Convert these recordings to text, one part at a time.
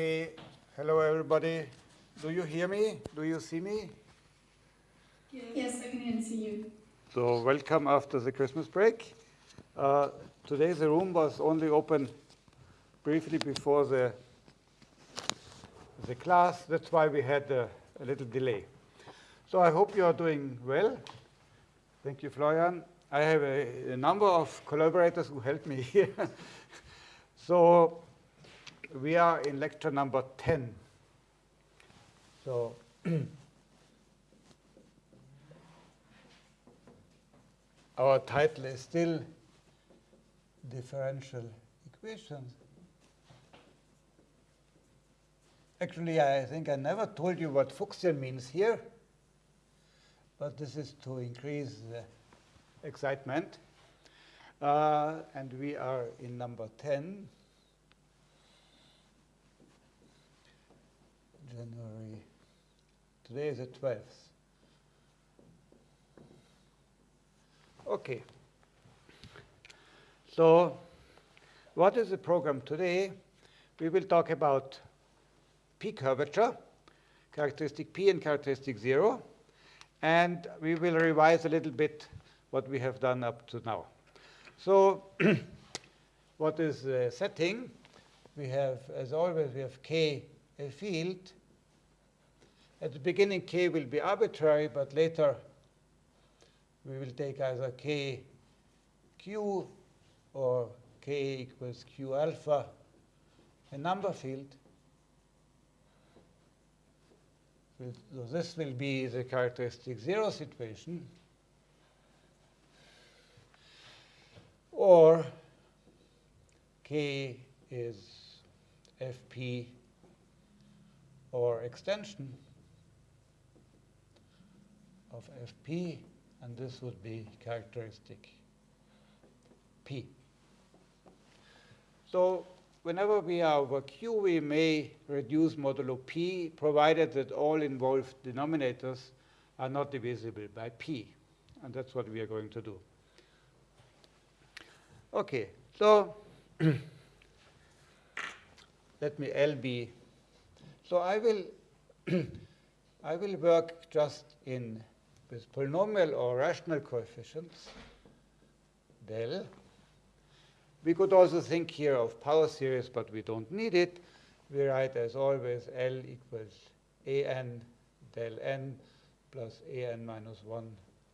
Okay, hello everybody. Do you hear me? Do you see me? Yes, I can see you. So welcome after the Christmas break. Uh, today the room was only open briefly before the, the class. That's why we had a, a little delay. So I hope you are doing well. Thank you, Florian. I have a, a number of collaborators who helped me here. so we are in lecture number 10. So our title is still differential equations. Actually, I think I never told you what Fuchsian means here, but this is to increase the excitement. Uh, and we are in number 10. January. Today is the 12th. Okay. So what is the program today? We will talk about P curvature, characteristic P and characteristic 0. And we will revise a little bit what we have done up to now. So what is the setting? We have, as always, we have K a field. At the beginning, K will be arbitrary, but later we will take either K Q or K equals Q alpha, a number field. So this will be the characteristic zero situation. Or K is Fp or extension of Fp, and this would be characteristic P. So whenever we are over Q, we may reduce modulo P, provided that all involved denominators are not divisible by P. And that's what we are going to do. Okay, so let me L be. So I will, I will work just in with polynomial or rational coefficients, del. We could also think here of power series, but we don't need it. We write, as always, L equals an del n plus an minus 1.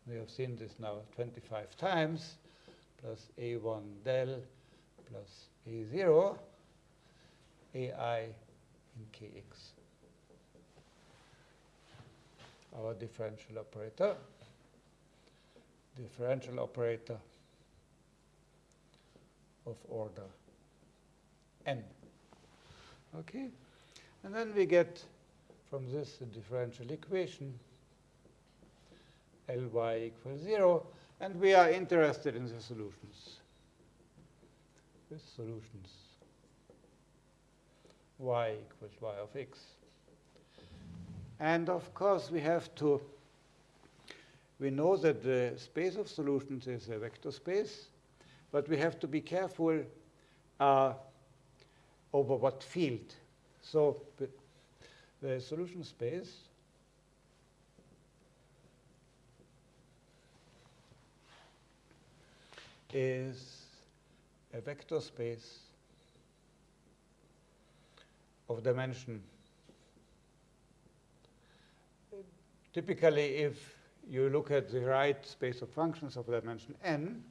We have seen this now 25 times, plus a1 del plus a0, ai in kx. Our differential operator, differential operator of order n. Okay? And then we get from this the differential equation Ly equals 0, and we are interested in the solutions. The solutions y equals y of x. And of course, we have to, we know that the space of solutions is a vector space, but we have to be careful uh, over what field. So the solution space is a vector space of dimension. Typically, if you look at the right space of functions of dimension n,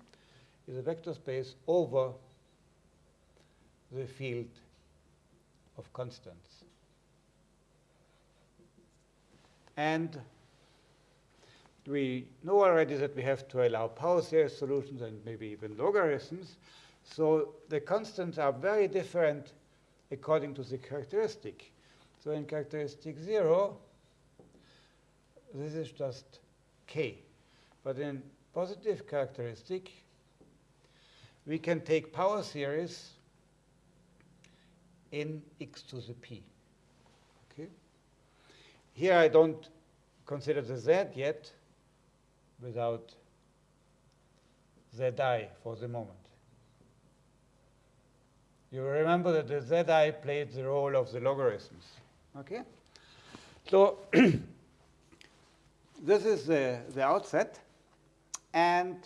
is a vector space over the field of constants. And we know already that we have to allow power series solutions and maybe even logarithms. So the constants are very different according to the characteristic. So in characteristic 0, this is just k. But in positive characteristic, we can take power series in x to the p. Okay? Here I don't consider the z yet without zi for the moment. You remember that the zi played the role of the logarithms. Okay? So this is the, the outset. And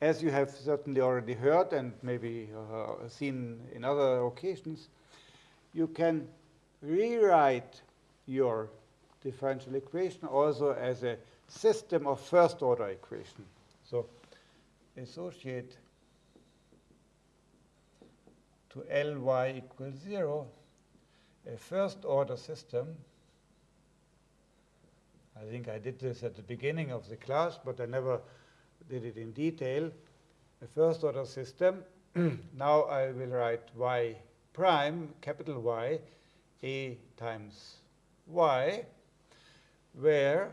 as you have certainly already heard and maybe uh, seen in other occasions, you can rewrite your differential equation also as a system of first order equation. So associate to Ly equals 0 a first order system. I think I did this at the beginning of the class, but I never did it in detail. A first order system. now I will write y prime, capital Y, a times y, where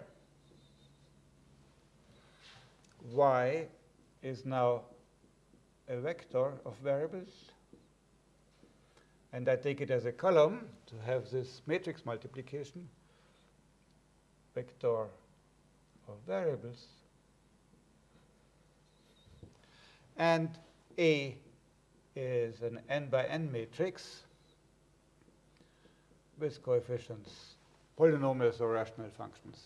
y is now a vector of variables. And I take it as a column to have this matrix multiplication, vector of variables. And A is an n by n matrix with coefficients, polynomials or rational functions.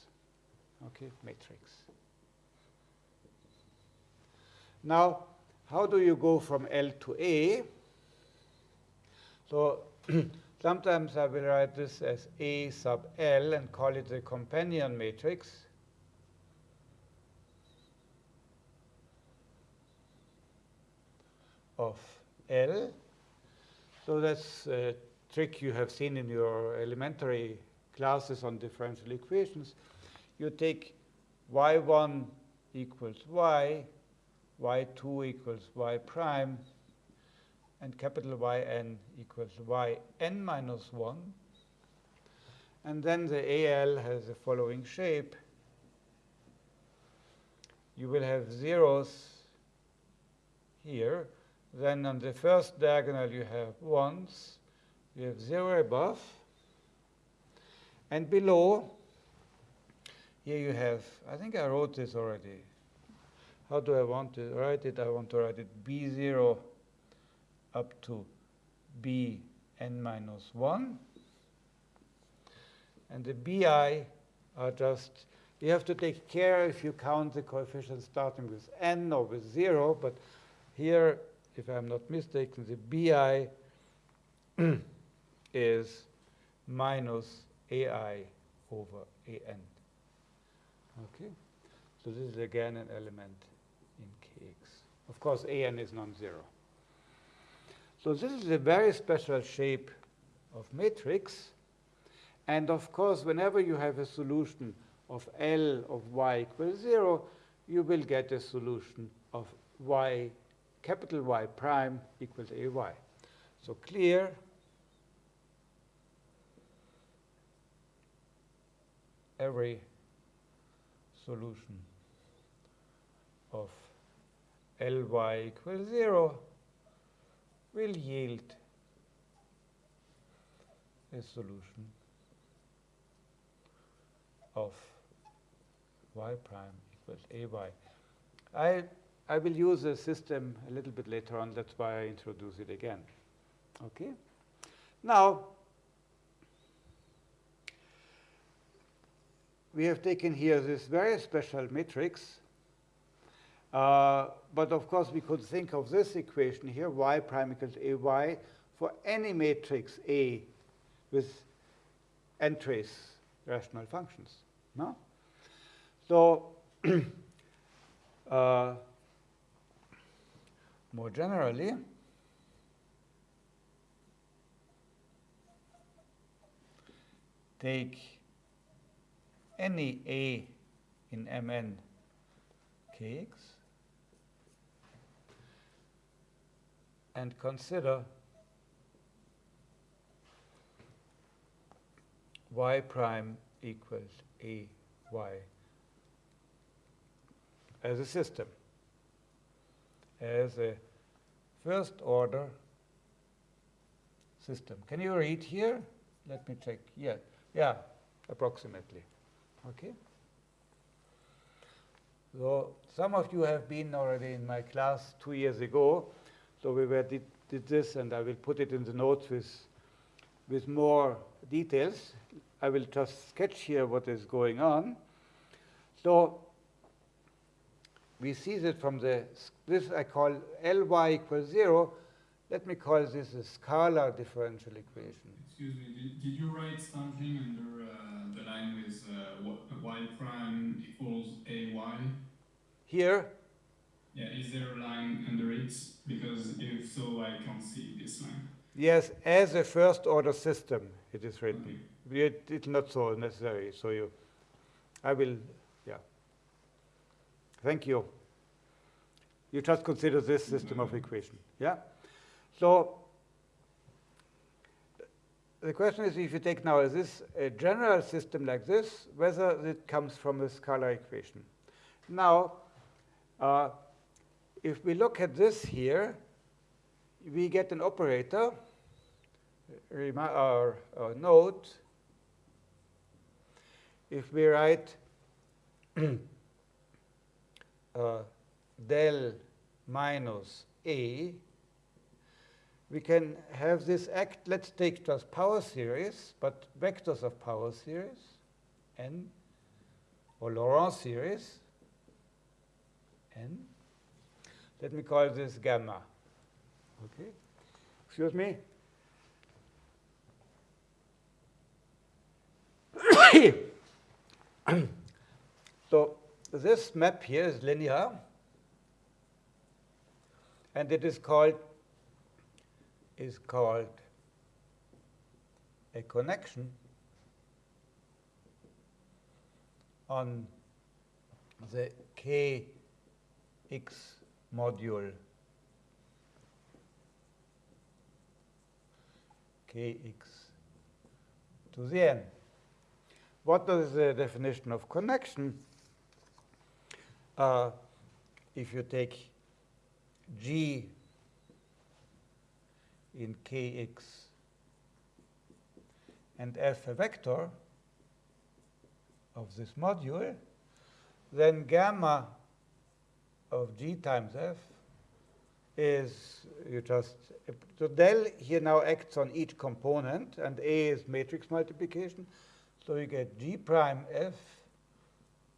Okay, matrix. Now, how do you go from L to A? So sometimes I will write this as A sub L and call it the companion matrix. of L. So that's a trick you have seen in your elementary classes on differential equations. You take y1 equals y, y2 equals y prime, and capital Yn equals Yn minus 1. And then the AL has the following shape. You will have zeros here. Then on the first diagonal you have ones. You have zero above. And below, here you have, I think I wrote this already. How do I want to write it? I want to write it B0 up to b n minus 1. And the bi are just, you have to take care if you count the coefficients starting with n or with 0, but here, if I'm not mistaken, the bi is minus ai over an. Okay? So this is again an element in kx. Of course, an is non-zero. So this is a very special shape of matrix. And of course, whenever you have a solution of L of y equals 0, you will get a solution of y, capital Y prime equals AY. So clear. Every solution of Ly equals 0 will yield a solution of y prime equals ay. I, I will use a system a little bit later on. That's why I introduce it again. Okay? Now, we have taken here this very special matrix uh, but of course, we could think of this equation here, y prime equals ay, for any matrix A with n-trace rational functions. No? So, uh, more generally, take any A in Mn kx and consider y prime equals a y as a system, as a first order system. Can you read here? Let me check. Yeah, yeah, approximately. Okay. So some of you have been already in my class two years ago, so we were did this, and I will put it in the notes with, with more details. I will just sketch here what is going on. So we see that from the, this I call Ly equals 0. Let me call this a scalar differential equation. Excuse me, did, did you write something under uh, the line with uh, y prime equals ay? Here? Yeah, is there a line under it? Because if so, I can't see this line. Yes, as a first order system, it is written. Okay. It, it's not so necessary, so you, I will, yeah. Thank you. You just consider this system of equation, yeah? So the question is if you take now is this a general system like this, whether it comes from a scalar equation. Now, uh, if we look at this here, we get an operator, or, or note, if we write uh, del minus A, we can have this act, let's take just power series, but vectors of power series, n, or Laurent series, n. Let me call this gamma. Okay? Excuse me? so this map here is linear, and it is called is called a connection on the kx module kx to the n. What is the definition of connection? Uh, if you take g in kx and f a vector of this module, then gamma of g times f is you just so del here now acts on each component and a is matrix multiplication so you get g prime f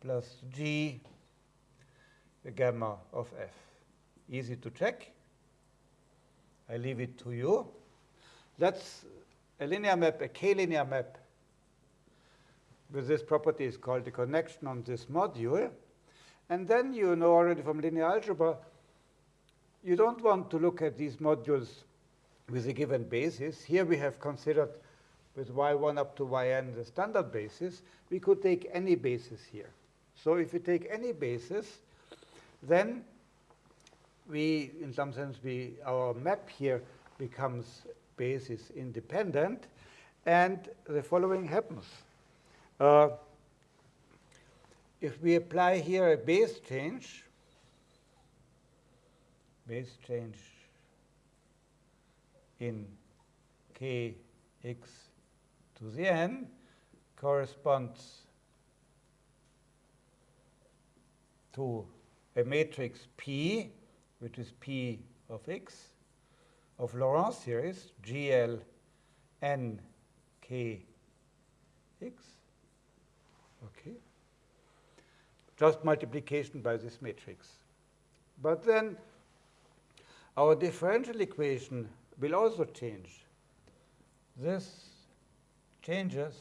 plus g the gamma of f easy to check I leave it to you. That's a linear map, a k-linear map with this property is called the connection on this module. And then you know already from linear algebra, you don't want to look at these modules with a given basis. Here we have considered with y1 up to yn the standard basis. We could take any basis here. So if you take any basis, then we, in some sense, we, our map here becomes basis independent. And the following happens. Uh, if we apply here a base change, base change in kx to the n corresponds to a matrix P which is P of x, of Laurent series, GL n k x. Okay. Just multiplication by this matrix. But then our differential equation will also change. This changes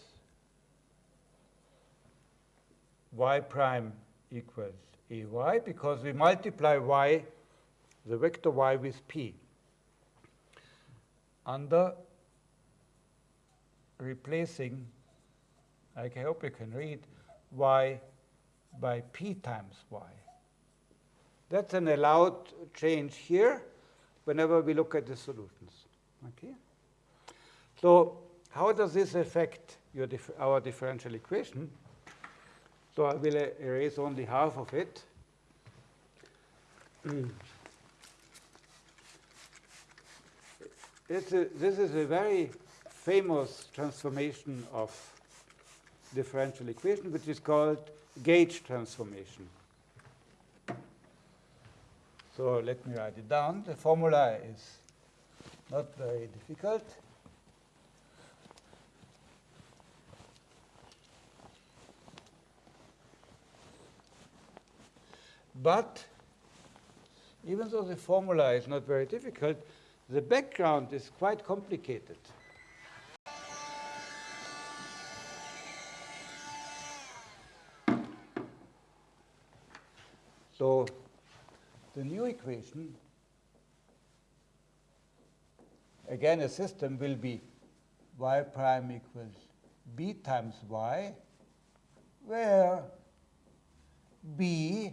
y prime equals ay because we multiply y the vector y with p under replacing, I hope you can read, y by p times y. That's an allowed change here whenever we look at the solutions. Okay? So how does this affect dif our differential equation? So I will erase only half of it. A, this is a very famous transformation of differential equation, which is called gauge transformation. So let me write it down. The formula is not very difficult. But even though the formula is not very difficult, the background is quite complicated. So the new equation, again, a system will be y prime equals b times y, where b,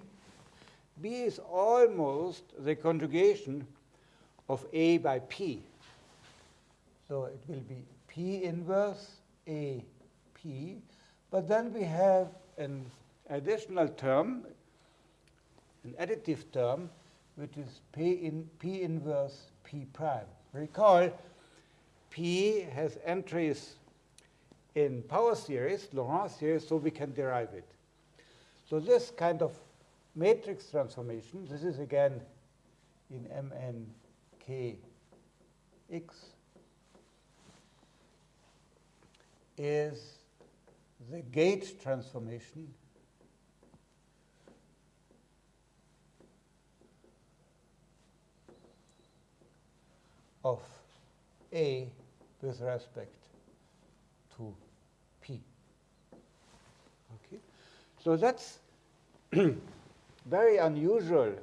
b is almost the conjugation of a by p. So it will be p inverse a p, but then we have an additional term, an additive term, which is p, in, p inverse p prime. Recall, p has entries in power series, Laurent series, so we can derive it. So this kind of matrix transformation, this is again in MNKX, is the gauge transformation of A with respect to P. Okay? So that's very unusual.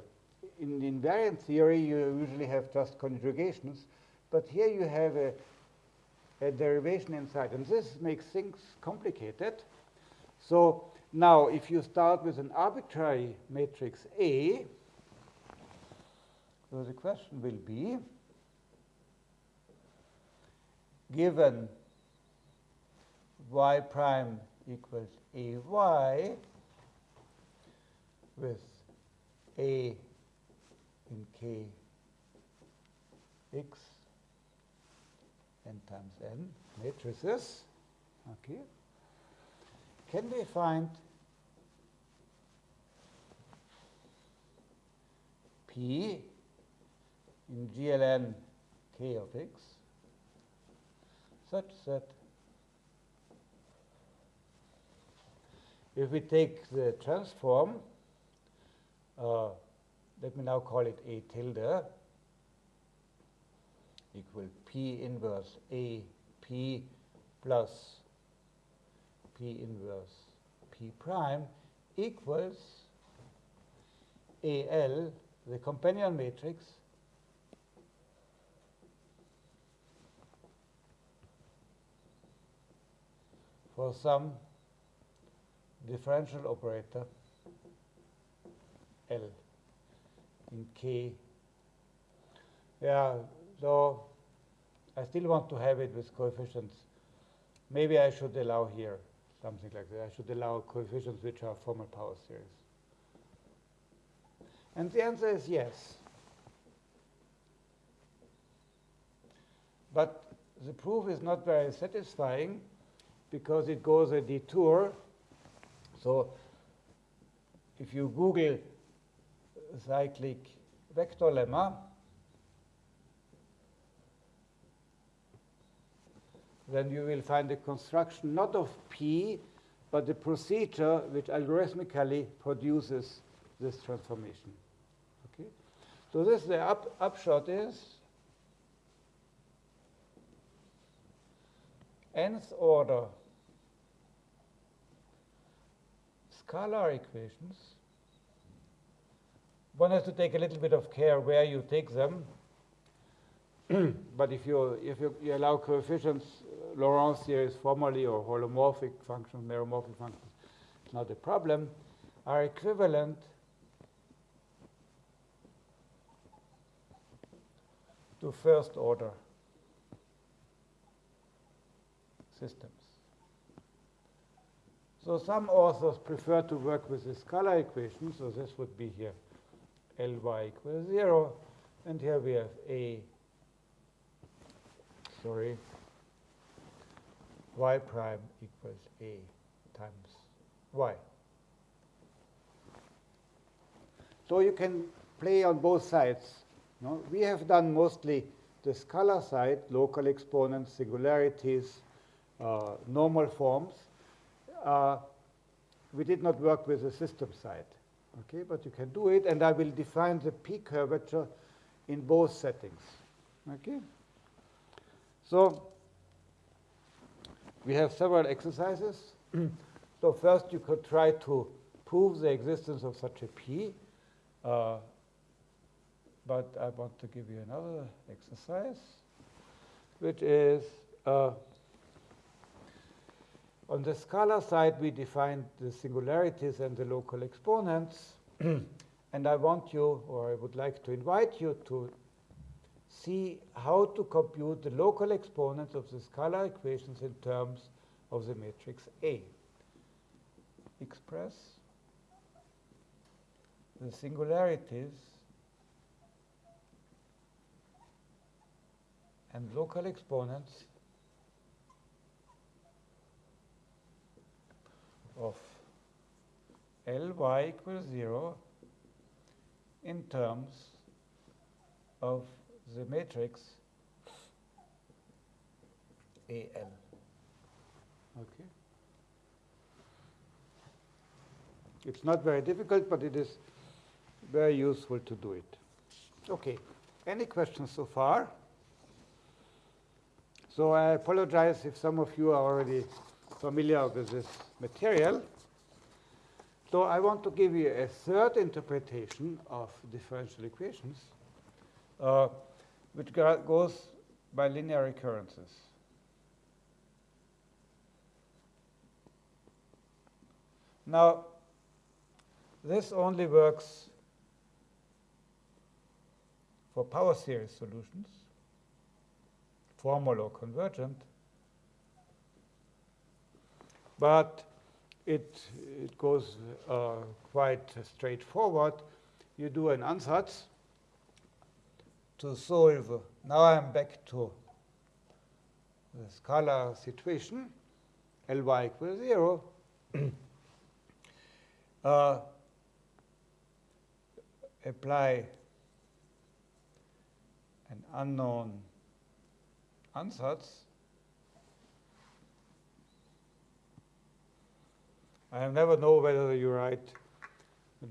In invariant theory, you usually have just conjugations, but here you have a, a derivation inside, and this makes things complicated. So now, if you start with an arbitrary matrix A, so the question will be, given y prime equals ay with a in k x n times n matrices, okay, can we find p in gln k of x such that if we take the transform, uh, let me now call it A tilde equal P inverse A P plus P inverse P prime equals AL, the companion matrix, for some differential operator L in K. Yeah, so I still want to have it with coefficients. Maybe I should allow here something like that. I should allow coefficients which are formal power series. And the answer is yes. But the proof is not very satisfying because it goes a detour. So if you Google cyclic vector lemma, then you will find the construction not of P, but the procedure which algorithmically produces this transformation. Okay? So this the up, upshot is nth order. Scalar equations, one has to take a little bit of care where you take them. but if you if you, you allow coefficients, Laurent series formally or holomorphic functions, meromorphic functions, it's not a problem, are equivalent to first order systems. So some authors prefer to work with the scalar equation, so this would be here Ly equals 0, and here we have A, sorry, y prime equals A times y. So you can play on both sides. No? We have done mostly the scalar side, local exponents, singularities, uh, normal forms, uh, we did not work with the system side. Okay, but you can do it, and I will define the p curvature in both settings. Okay. So we have several exercises. so first, you could try to prove the existence of such a p. Uh, but I want to give you another exercise, which is uh, on the scalar side, we defined the singularities and the local exponents. and I want you, or I would like to invite you to see how to compute the local exponents of the scalar equations in terms of the matrix A. Express the singularities and local exponents of Ly equals 0 in terms of the matrix AL. Okay. It's not very difficult, but it is very useful to do it. Okay. Any questions so far? So I apologize if some of you are already familiar with this material. So I want to give you a third interpretation of differential equations, uh, which goes by linear recurrences. Now, this only works for power series solutions, formal or convergent, but it, it goes uh, quite straightforward. You do an ansatz to solve. Now I'm back to the scalar situation, Ly equals 0. uh, apply an unknown ansatz I never know whether you write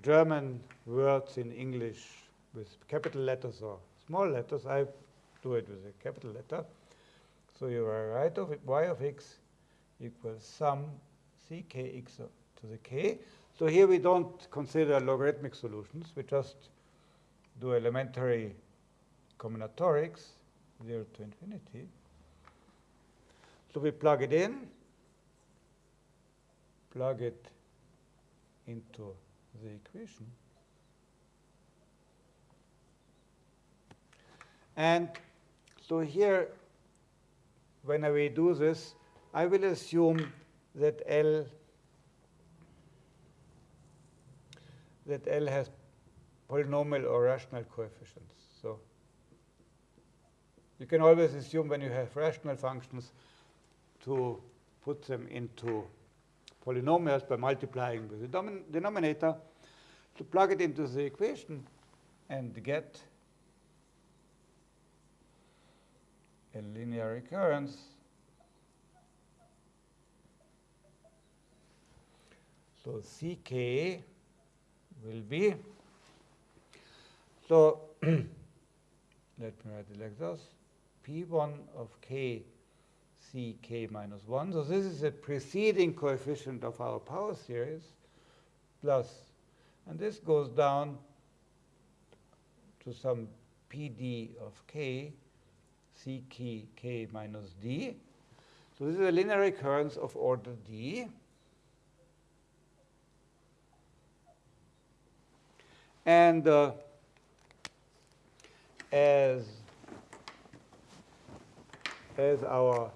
German words in English with capital letters or small letters. I do it with a capital letter. So you write of y of x equals sum ckx to the k. So here we don't consider logarithmic solutions. We just do elementary combinatorics, 0 to infinity. So we plug it in plug it into the equation. And so here, when we do this, I will assume that L that L has polynomial or rational coefficients. So you can always assume when you have rational functions to put them into polynomials by multiplying with the denominator to plug it into the equation and get a linear recurrence. So CK will be, so let me write it like this, P1 of K c k minus 1. So this is the preceding coefficient of our power series plus, and this goes down to some pd of k, c k, k minus d. So this is a linear recurrence of order d. And uh, as, as our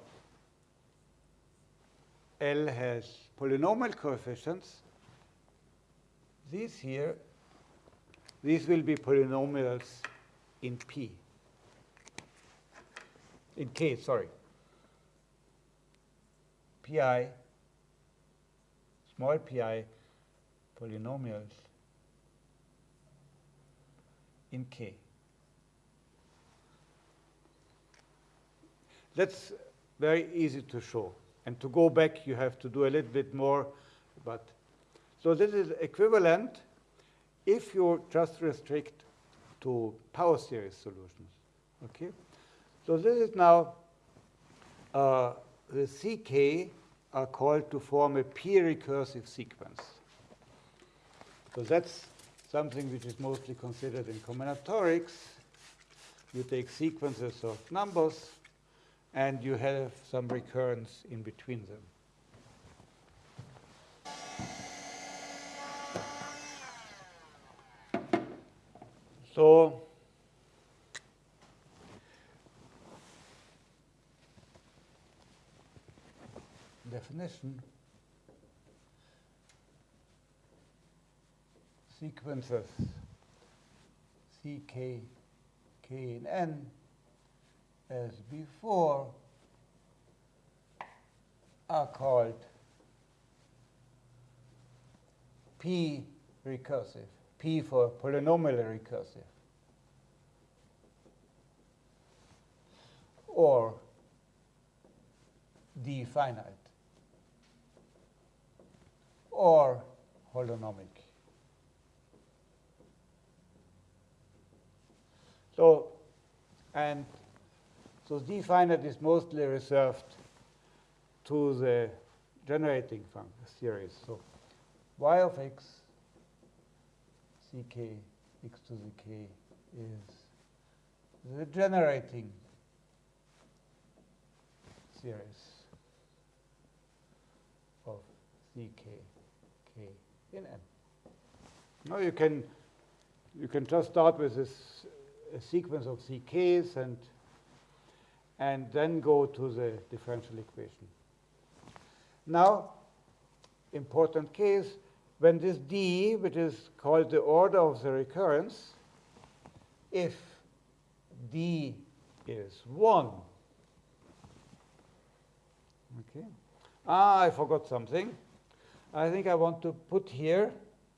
L has polynomial coefficients. These here, these will be polynomials in P. In K, sorry. Pi, small pi polynomials in K. That's very easy to show. And to go back, you have to do a little bit more. But so this is equivalent if you just restrict to power series solutions. Okay. So this is now uh, the CK are called to form a p-recursive sequence. So that's something which is mostly considered in combinatorics. You take sequences of numbers, and you have some recurrence in between them. So definition sequences C, K, K, in n as before are called p recursive, p for polynomially recursive, or d finite, or holonomic. So, and so d finite is mostly reserved to the generating function series. So y of x, ck, x to the k is the generating series of ck, k in n. Now you can you can just start with this a sequence of ck's and and then go to the differential equation. Now, important case, when this d, which is called the order of the recurrence, if d is 1, okay. Ah, I forgot something. I think I want to put here,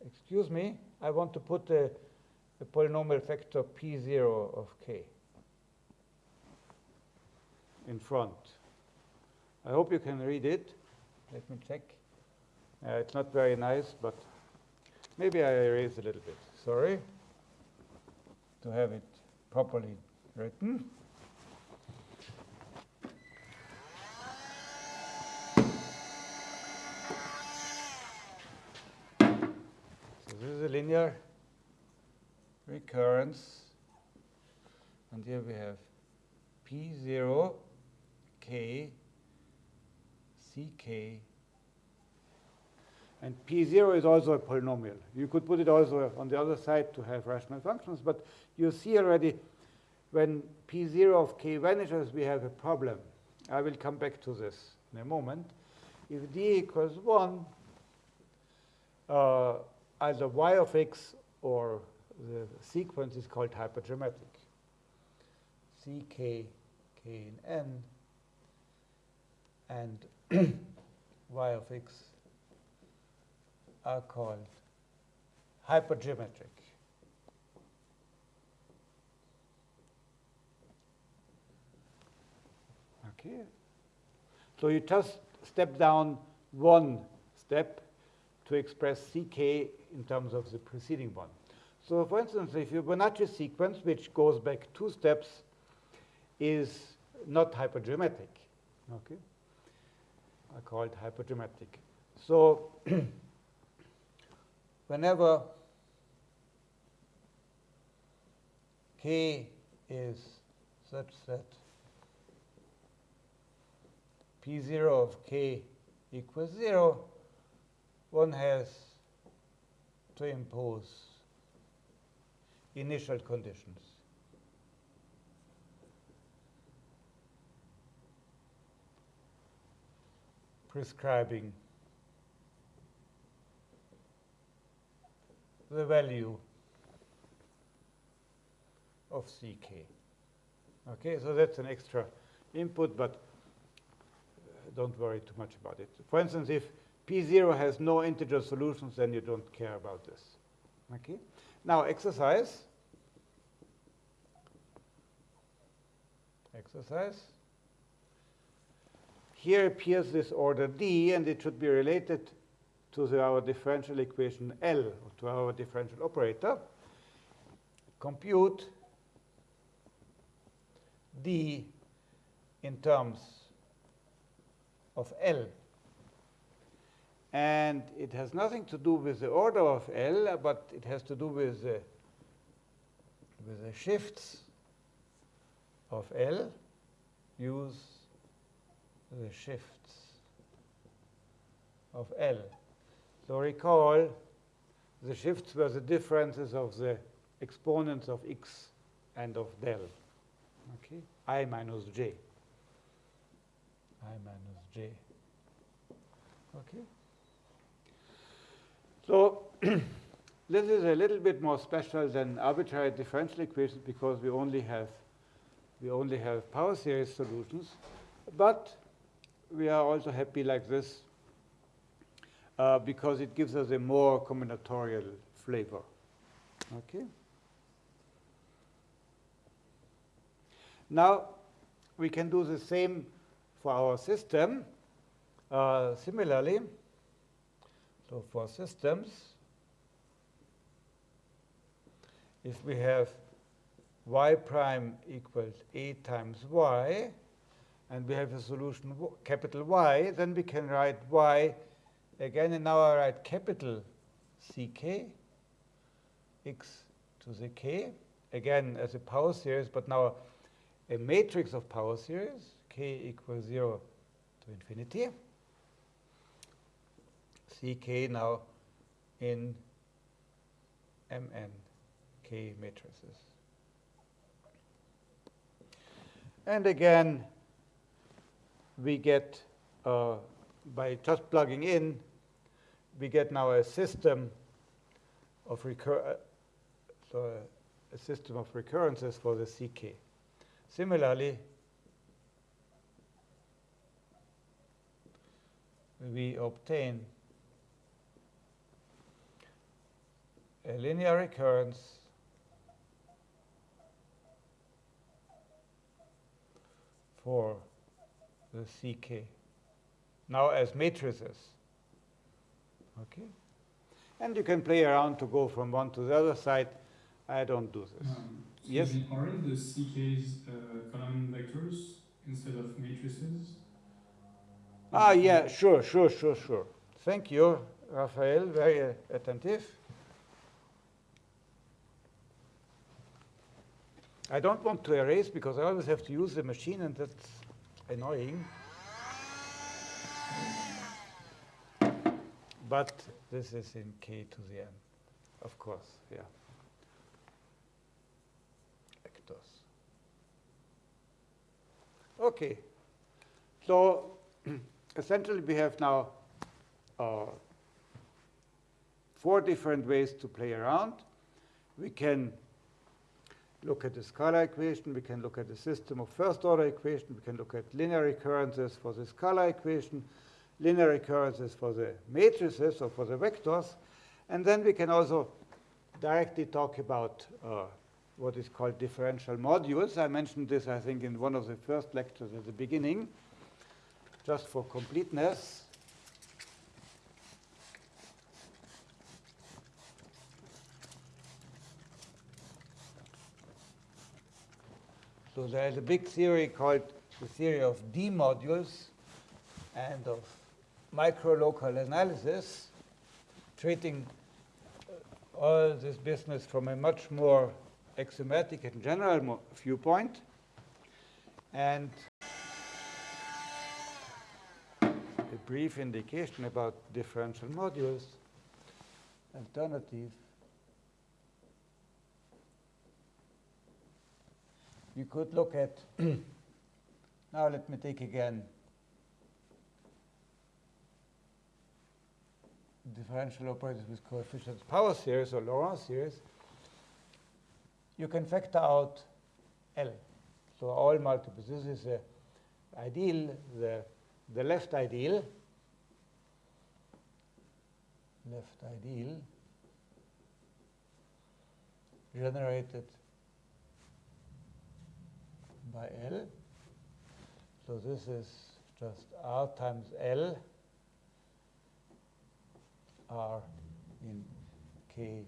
excuse me, I want to put a, polynomial factor p0 of k in front. I hope you can read it. Let me check. Uh, it's not very nice, but maybe I erase a little bit. Sorry. To have it properly written. So this is a linear recurrence. And here we have P0 k, ck, and p0 is also a polynomial. You could put it also on the other side to have rational functions, but you see already when p0 of k vanishes, we have a problem. I will come back to this in a moment. If d equals 1, uh, either y of x or the sequence is called hypergeometric. ck k in n and y of x are called hypergeometric. Okay. So you just step down one step to express ck in terms of the preceding one. So for instance, if your Fibonacci sequence, which goes back two steps, is not hypergeometric, okay? Are called hypergeometric. So whenever k is such that p0 of k equals 0, one has to impose initial conditions. Prescribing the value of ck. Okay, so that's an extra input, but uh, don't worry too much about it. For instance, if P0 has no integer solutions, then you don't care about this. Okay? Now, exercise. Exercise. Here appears this order D, and it should be related to the, our differential equation L, or to our differential operator. Compute D in terms of L. And it has nothing to do with the order of L, but it has to do with the, with the shifts of L. Use the shifts of L. So recall the shifts were the differences of the exponents of x and of del. Okay, i minus j. i minus j. Okay. So this is a little bit more special than arbitrary differential equations because we only have we only have power series solutions, but we are also happy like this uh, because it gives us a more combinatorial flavor. Okay. Now we can do the same for our system. Uh, similarly, so for systems, if we have y prime equals a times y, and we have a solution capital Y, then we can write y again, and now I write capital Ck, x to the k, again as a power series, but now a matrix of power series, k equals 0 to infinity. Ck now in Mn k matrices. And again, we get, uh, by just plugging in, we get now a system of recur uh, so a, a system of recurrences for the CK. Similarly, we obtain a linear recurrence for the CK. Now as matrices. Okay? And you can play around to go from one to the other side. I don't do this. Um, Yes? excuse Aren't the CKs uh, column vectors instead of matrices? Ah, yeah, sure, sure, sure, sure. Thank you, Raphael, very uh, attentive. I don't want to erase because I always have to use the machine and that's annoying. But this is in k to the n, of course, yeah. Vectors. Okay, so essentially we have now uh, four different ways to play around. We can look at the scalar equation, we can look at the system of first order equation, we can look at linear recurrences for the scalar equation, linear recurrences for the matrices or for the vectors, and then we can also directly talk about uh, what is called differential modules. I mentioned this, I think, in one of the first lectures at the beginning, just for completeness. So there is a big theory called the theory of D modules and of micro-local analysis, treating uh, all this business from a much more axiomatic and general viewpoint. And a brief indication about differential modules, alternative. You could look at, now let me take again differential operators with coefficients power series or Laurent series. You can factor out L. So all multiples. This is the ideal, the, the left ideal. Left ideal generated by L. So this is just R times L R in Kx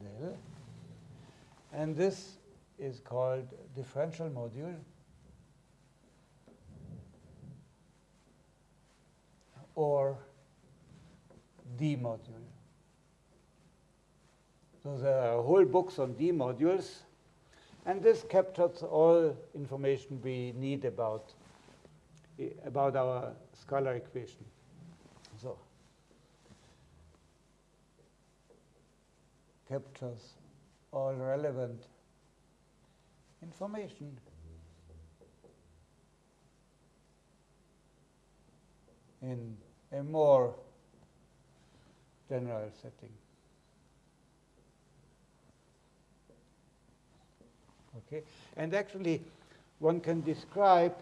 del. And this is called differential module. or D module. So there are whole books on D modules, and this captures all information we need about, about our scalar equation. So captures all relevant information in a more general setting. Okay, and actually, one can describe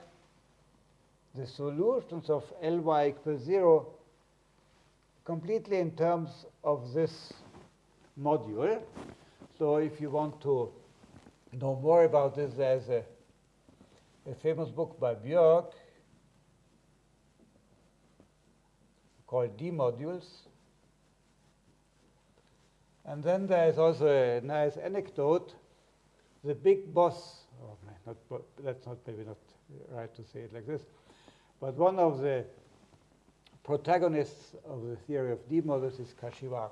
the solutions of Ly equals zero completely in terms of this module. So if you want to know more about this, there's a, a famous book by Björk called D modules. And then there is also a nice anecdote. The big boss, oh man, not, that's not maybe not right to say it like this, but one of the protagonists of the theory of D modules is Kashiwara.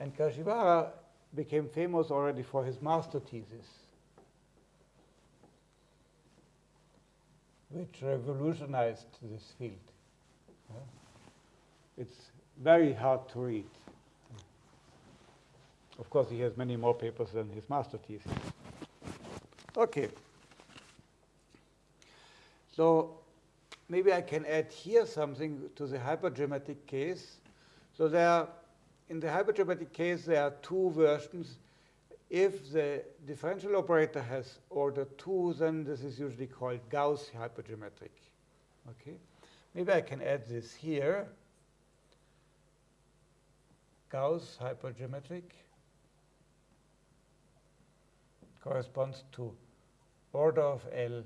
And Kashiwara became famous already for his master thesis, which revolutionized this field. It's very hard to read. Of course, he has many more papers than his master thesis. Okay. So maybe I can add here something to the hypergeometric case. So there are in the hypergeometric case, there are two versions. If the differential operator has order 2, then this is usually called Gauss hypergeometric. Okay? Maybe I can add this here. Gauss hypergeometric corresponds to order of L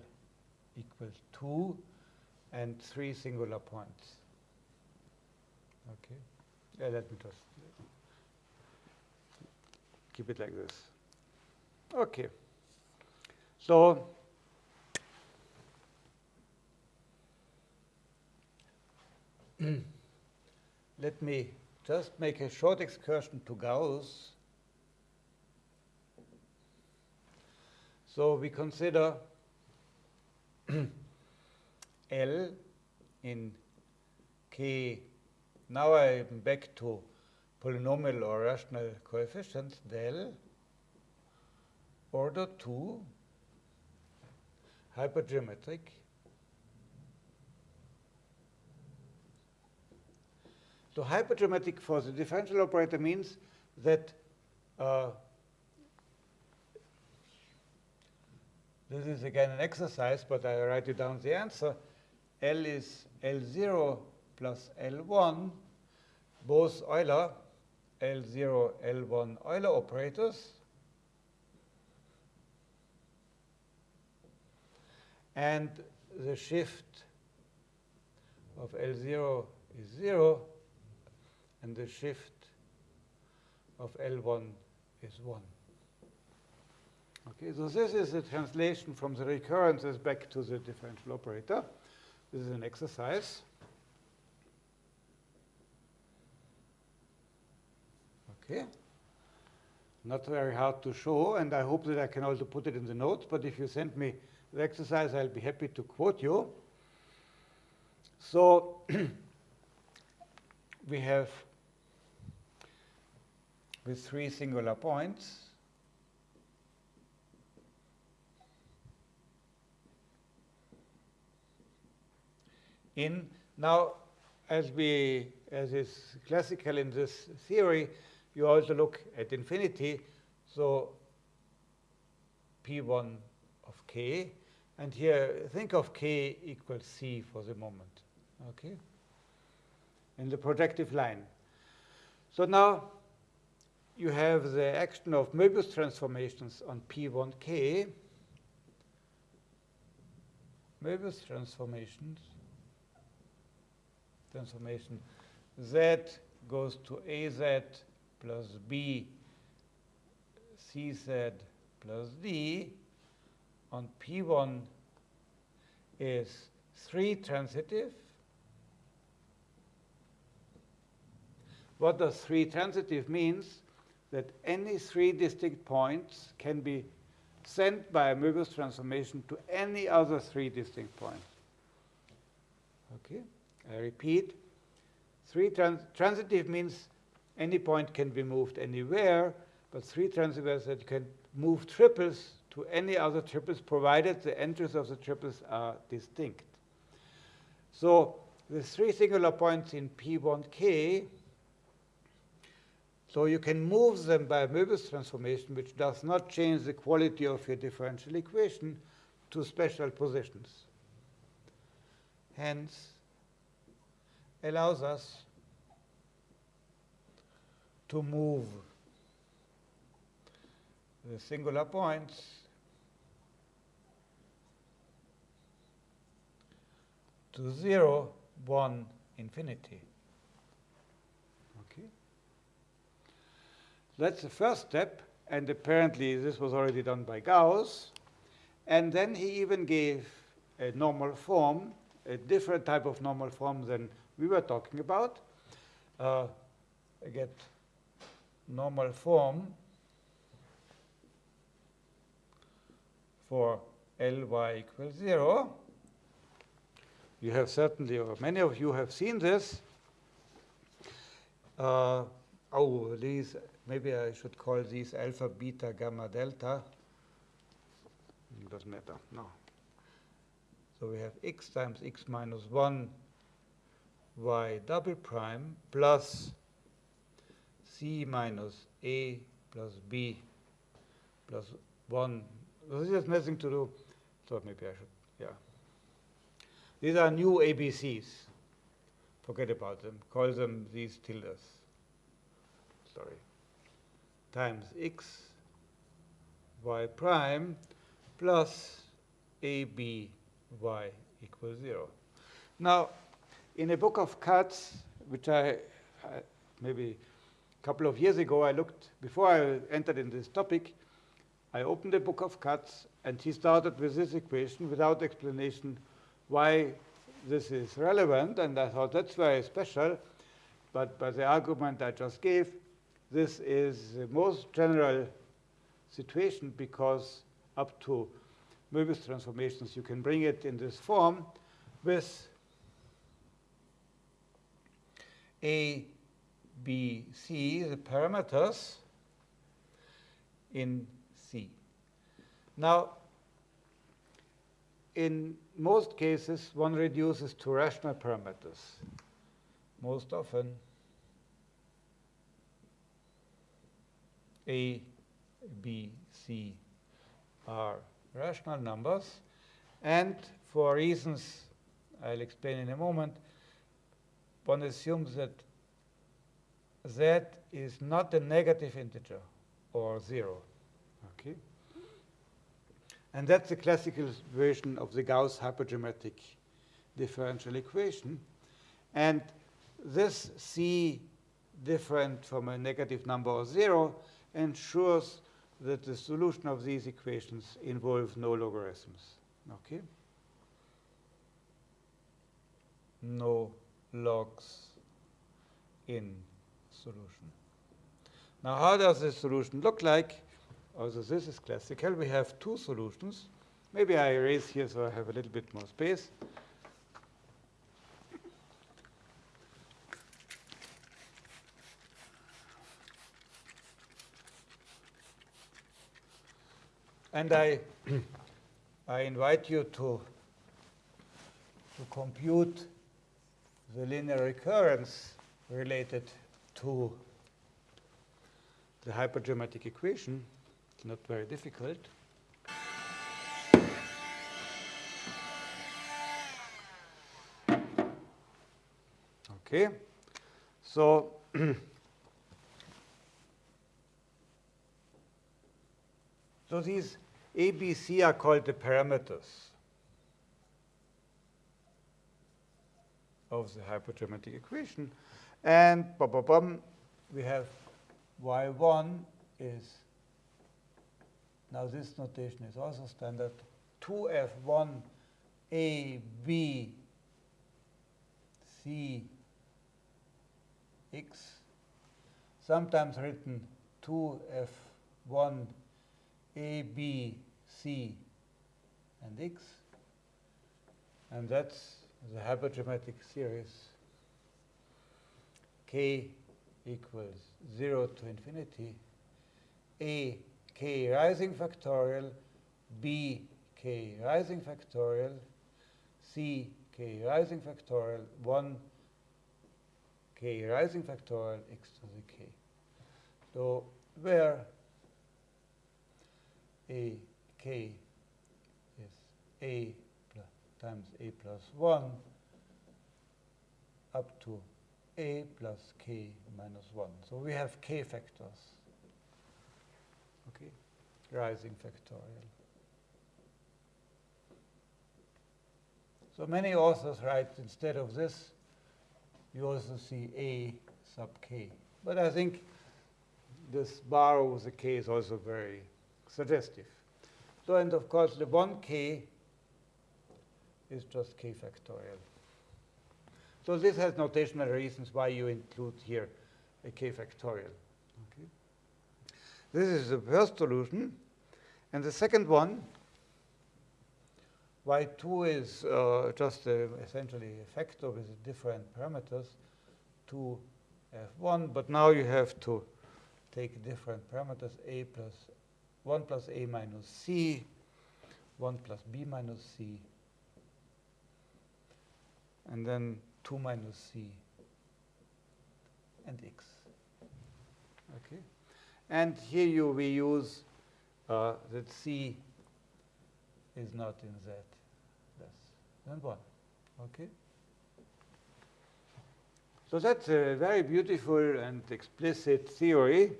equals 2 and 3 singular points. Okay? Yeah, let me just keep it like this. Okay. So let me just make a short excursion to Gauss. So we consider L in K. Now I'm back to polynomial or rational coefficients del order 2 hypergeometric So hypergeometric for the differential operator means that uh, this is again an exercise, but I write you down the answer. L is L0 plus L1 both Euler, L0, L1 Euler operators. And the shift of L0 is 0, and the shift of L1 is 1. Okay, so this is a translation from the recurrences back to the differential operator. This is an exercise. Okay. Not very hard to show, and I hope that I can also put it in the notes, but if you send me the exercise, I'll be happy to quote you. So we have with three singular points in now as we as is classical in this theory you also look at infinity. So P1 of k. And here, think of k equals c for the moment, okay? In the projective line. So now you have the action of Möbius transformations on P1k. Möbius transformations, transformation z goes to az plus b cz plus d on P1 is 3 transitive. What does 3 transitive means? That any three distinct points can be sent by a Möbius transformation to any other three distinct points. Okay, I repeat. Three trans transitive means any point can be moved anywhere, but three transitive that you can move triples to any other triples provided the entries of the triples are distinct. So the three singular points in P1k, so you can move them by a Möbius transformation, which does not change the quality of your differential equation to special positions. Hence, allows us to move the singular points to 0, 1, infinity. Okay. That's the first step, and apparently this was already done by Gauss. And then he even gave a normal form, a different type of normal form than we were talking about. Uh, I get normal form for Ly equals 0. You have certainly, or many of you have seen this. Uh, oh, these, maybe I should call these alpha, beta, gamma, delta. It doesn't matter, no. So we have x times x minus 1 y double prime plus c minus a plus b plus 1. This has nothing to do, so maybe I should, yeah. These are new ABCs. Forget about them. Call them these tildes. Sorry. Times x y prime plus ab y equals 0. Now, in a book of Katz, which I, I maybe a couple of years ago, I looked, before I entered in this topic, I opened the book of Katz, and he started with this equation without explanation why this is relevant, and I thought that's very special. But by the argument I just gave, this is the most general situation because up to Möbius transformations, you can bring it in this form with A, B, C, the parameters in C. Now, in most cases, one reduces to rational parameters. Most often, A, B, C are rational numbers. And for reasons I'll explain in a moment, one assumes that z is not a negative integer or 0. Okay? And that's the classical version of the Gauss hypergeometric differential equation. And this C different from a negative number or 0 ensures that the solution of these equations involves no logarithms. Okay? No logs in solution. Now, how does this solution look like? Also, this is classical. We have two solutions. Maybe I erase here so I have a little bit more space. And I, I invite you to, to compute the linear recurrence related to the hypergeometric equation. It's not very difficult. Okay, so So these A, B, C are called the parameters of the hypergeometric equation. And bum, bum, bum, we have y1 is, now this notation is also standard, 2f1 a, B, C, X, sometimes written 2F1, A, B, C, and X. And that's the hypergeometric series. K equals 0 to infinity, a k rising factorial, b k rising factorial, c k rising factorial. 1 k rising factorial x to the k. So where a k is a times a plus 1 up to a plus k minus 1. So we have k factors, okay, rising factorial. So many authors write instead of this, you also see A sub k. But I think this bar over the k is also very suggestive. So, and of course, the 1k is just k factorial. So this has notational reasons why you include here a k factorial. Okay. This is the first solution. And the second one y2 is uh, just a, essentially a factor with different parameters, 2 f1, but now you have to take different parameters, a plus 1 plus a minus c, 1 plus b minus c, and then 2 minus c and x. Okay, and here you we use uh, that c is not in Z less than 1. Okay? So that's a very beautiful and explicit theory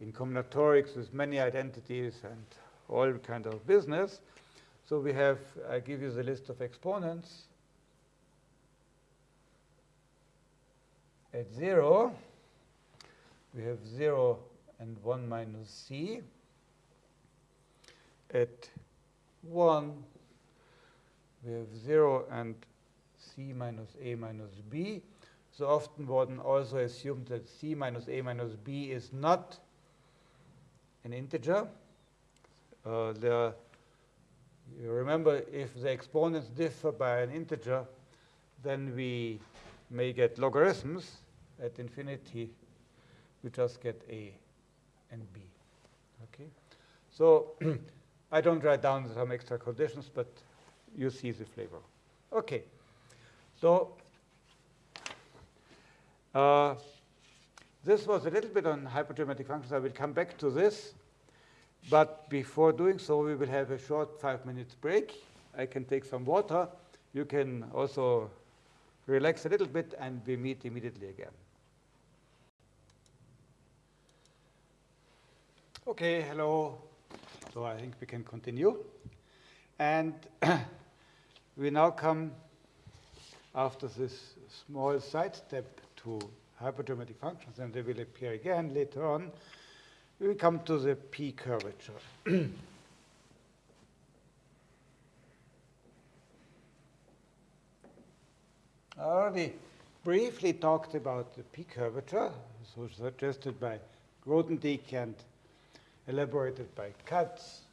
in combinatorics with many identities and all kind of business. So we have, I give you the list of exponents. At 0, we have 0 and 1 minus c. At 1, we have 0 and c minus a minus b. So often one also assumes that c minus a minus b is not an integer. Uh, the, you remember, if the exponents differ by an integer, then we may get logarithms. At infinity, we just get a and b. Okay, so I don't write down some extra conditions, but you see the flavor. Okay. So uh, this was a little bit on hypergeometric functions. I will come back to this. But before doing so, we will have a short five minutes break. I can take some water. You can also relax a little bit, and we meet immediately again. Okay, hello. So I think we can continue. And we now come, after this small sidestep to hypergeometric functions, and they will appear again later on, we come to the P curvature. I already briefly talked about the P curvature, so suggested by Grothendieck and elaborated by Katz.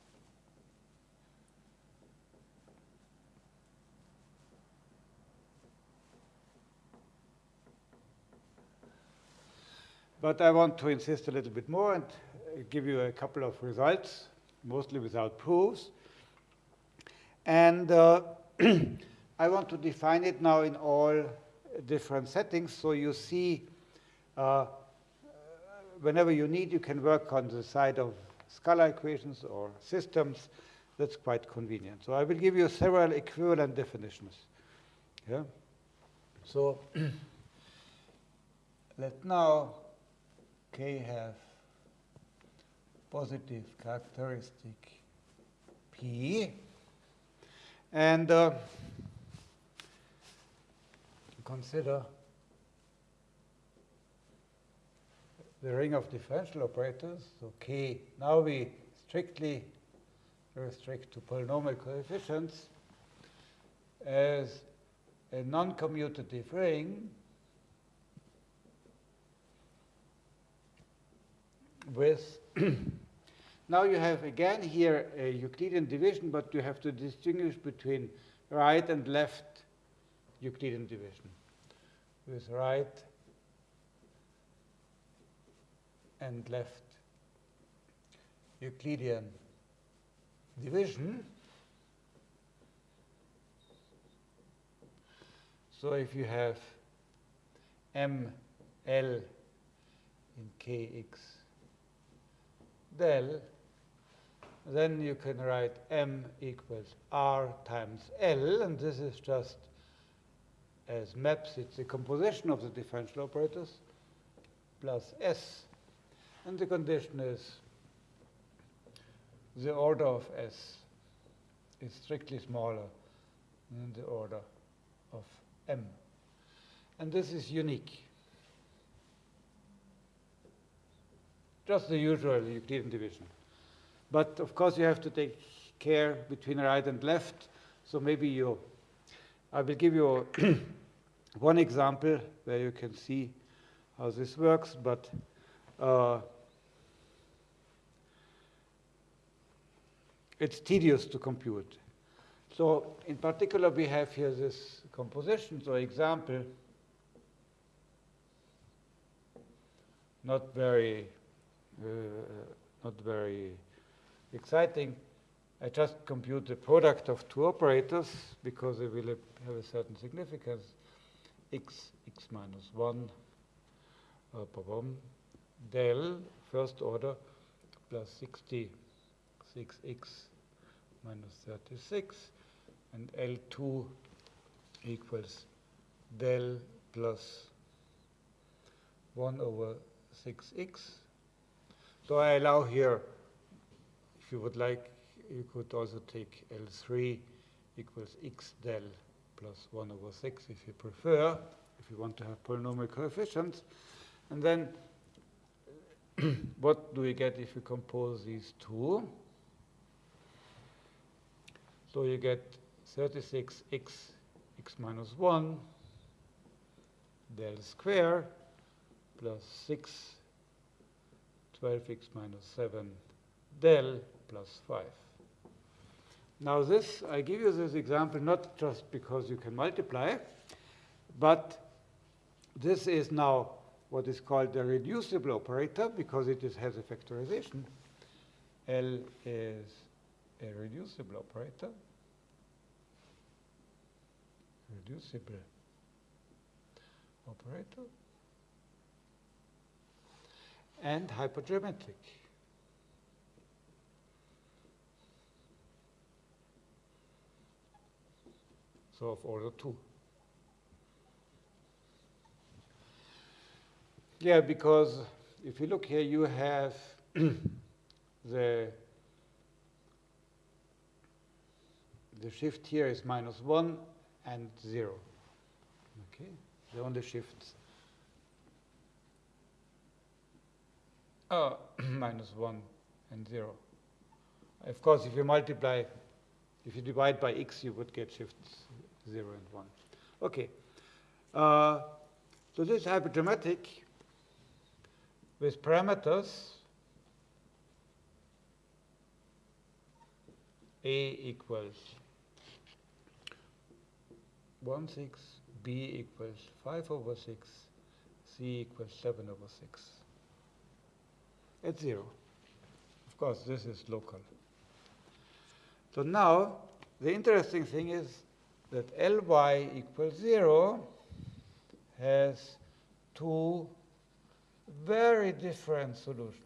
But I want to insist a little bit more and give you a couple of results, mostly without proofs. And uh, I want to define it now in all different settings. So you see uh, whenever you need, you can work on the side of scalar equations or systems. That's quite convenient. So I will give you several equivalent definitions. Yeah. So let now k have positive characteristic P. And uh, consider the ring of differential operators. So K, now we strictly restrict to polynomial coefficients as a non-commutative ring with now you have again here a Euclidean division, but you have to distinguish between right and left Euclidean division. With right and left Euclidean division. So if you have m l in kx del, then you can write m equals r times l, and this is just as maps, it's the composition of the differential operators plus s. And the condition is the order of s is strictly smaller than the order of m. And this is unique. Just the usual Euclidean division. But of course, you have to take care between right and left. So maybe you, I will give you one example where you can see how this works, but uh, it's tedious to compute. So in particular, we have here this composition. So example, not very, not very exciting. I just compute the product of two operators because they will have a certain significance. x, x minus 1, uh, del, first order, plus 66x minus 36, and L2 equals del plus 1 over 6x. So I allow here, if you would like, you could also take L3 equals x del plus 1 over 6 if you prefer, if you want to have polynomial coefficients. And then what do we get if you compose these two? So you get 36x x minus 1 del square plus 6 12x minus 7 del plus 5. Now this, I give you this example not just because you can multiply, but this is now what is called a reducible operator because it is, has a factorization. L is a reducible operator. Reducible operator. And hypergeometric. So of order 2. Yeah, because if you look here, you have the the shift here is minus 1 and 0. Okay, the only shifts are minus 1 and 0. Of course, if you multiply, if you divide by x, you would get shifts 0 and 1. Okay. Uh, so this is hypergeometric with parameters a equals 1 6, b equals 5 over 6, c equals 7 over 6. At 0. Of course, this is local. So now, the interesting thing is that Ly equals 0 has two very different solutions.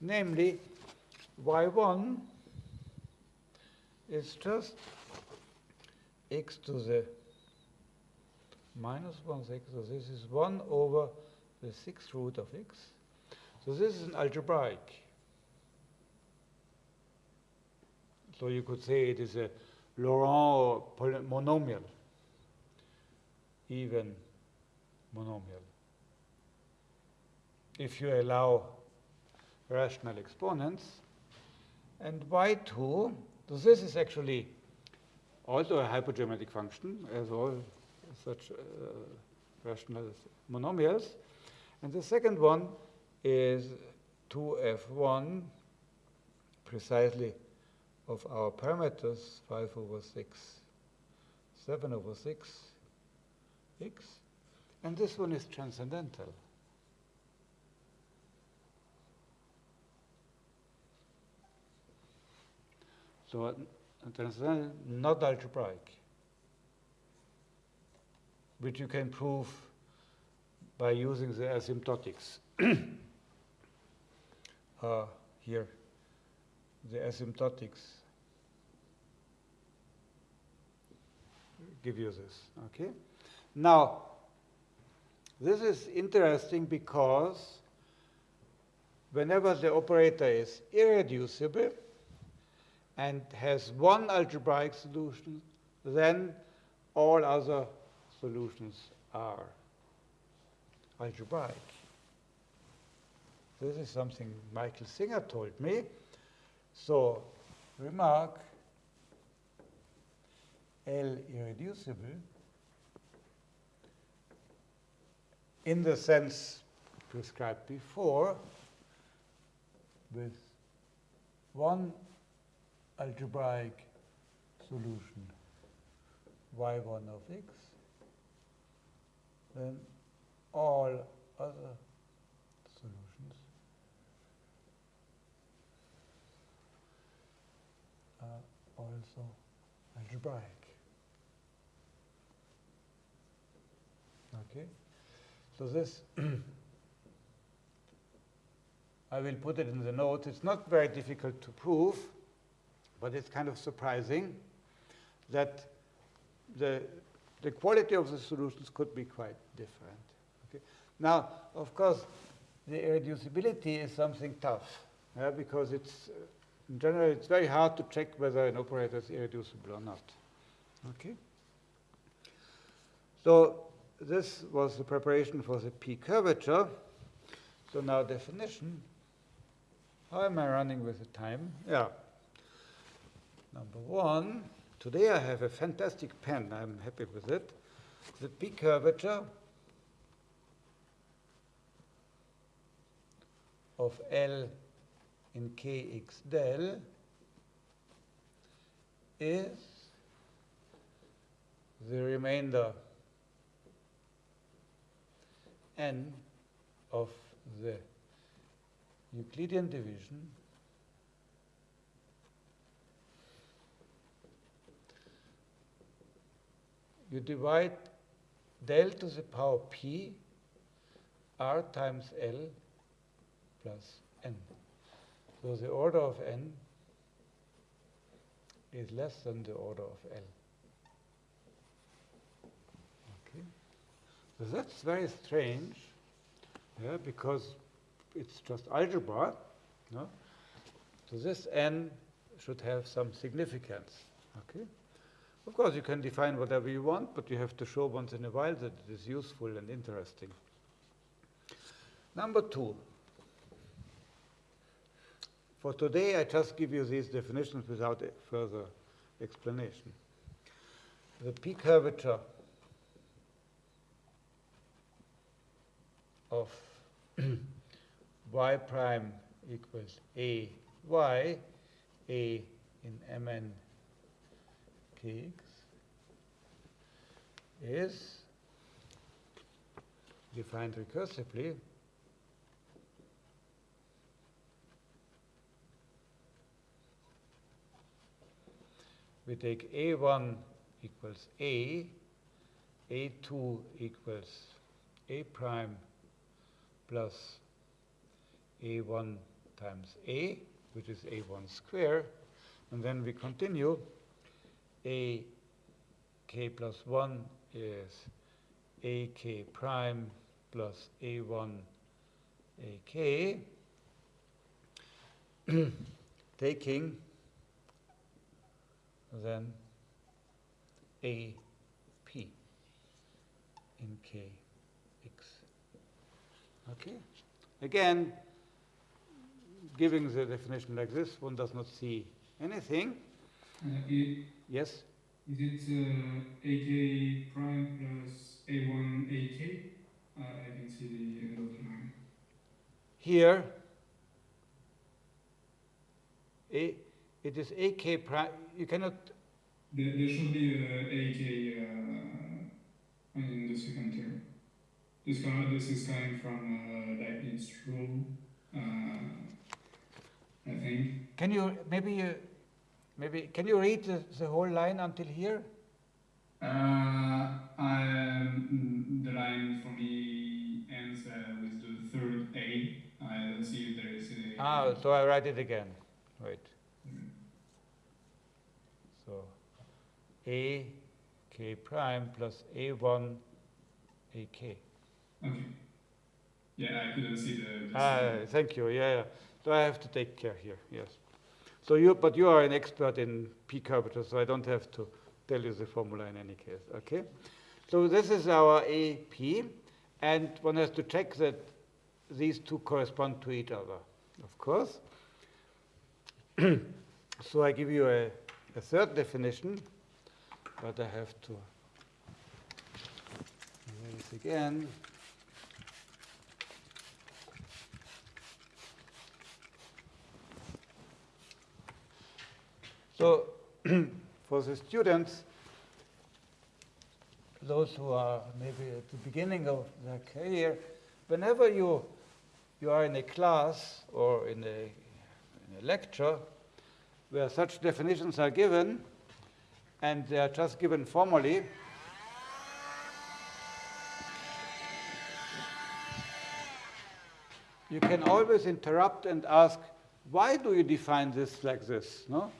Namely, y1 is just x to the minus 1 sixth. So this is 1 over the sixth root of x. So this is an algebraic. So you could say it is a Laurent monomial, even monomial. If you allow rational exponents, and y2, so this is actually also a hypergeometric function, as all such uh, rational monomials. And the second one is 2f1 precisely of our parameters 5 over 6, 7 over 6, x. And this one is transcendental. So uh, transcendental, not algebraic, which you can prove by using the asymptotics. uh, here, the asymptotics give you this. Okay. Now, this is interesting because whenever the operator is irreducible and has one algebraic solution, then all other solutions are algebraic. This is something Michael Singer told me. So, remark L irreducible in the sense prescribed before with one algebraic solution y1 of x, then all other solutions are also algebraic. Okay, so this I will put it in the notes. It's not very difficult to prove, but it's kind of surprising that the, the quality of the solutions could be quite different. Okay? Now, of course, the irreducibility is something tough yeah, because it's, in general, it's very hard to check whether an operator is irreducible or not. Okay? So this was the preparation for the P curvature. So now definition. How am I running with the time? Yeah. Number one, today I have a fantastic pen. I'm happy with it. The P curvature of L in kx del is the remainder n of the Euclidean division you divide del to the power p r times L plus n. So the order of n is less than the order of L. Okay. So that's very strange, yeah, because it's just algebra. No? So this n should have some significance. Okay. Of course, you can define whatever you want, but you have to show once in a while that it is useful and interesting. Number two. For today, I just give you these definitions without further explanation. The P curvature of y prime equals a y, a in mn kx is defined recursively we take a1 equals a, a2 equals a prime plus a1 times a, which is a1 square, and then we continue a k plus 1 is ak prime plus a1 ak, taking then AP in Kx. Okay? Again, giving the definition like this, one does not see anything. Yes? Is it uh, AK prime plus A1 AK? Uh, I can see the end of the line. Here, A, it is AK prime. You cannot, There, there should be AK uh, in the second term. This, kind this is coming from uh, Leibniz rule, uh, I think. can you, maybe maybe, can you read the, the whole line until here? Uh, um, the line for me ends uh, with the third A. I don't see if there is a. Ah, so I write it again. Wait. Mm. So A k prime plus A1 AK. Okay. Yeah, I couldn't see the. the Ah, thank you. Yeah, yeah. So I have to take care here. Yes. So you, but you are an expert in p curvature, so I don't have to tell you the formula in any case. Okay. So this is our AP, and one has to check that these two correspond to each other, of course. so I give you a, a third definition, but I have to erase again. So for the students, those who are maybe at the beginning of their career, whenever you, you are in a class or in a, in a lecture where such definitions are given, and they are just given formally, you can always interrupt and ask, why do you define this like this? No?